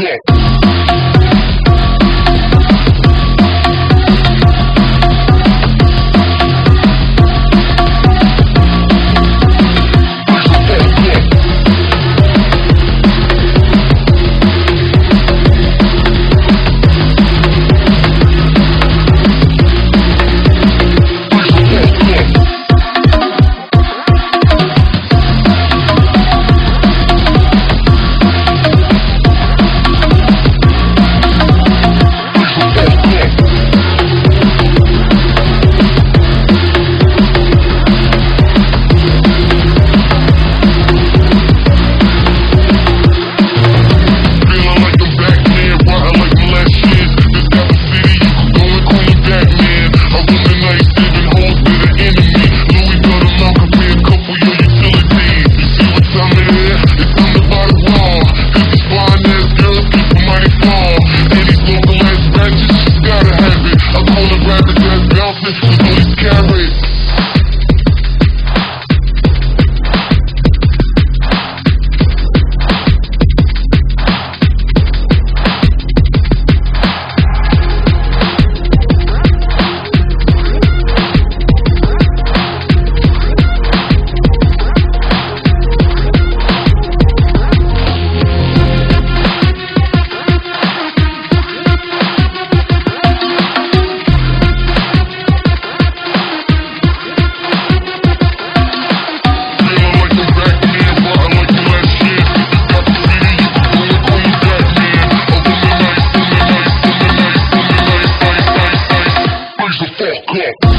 go. Yeah.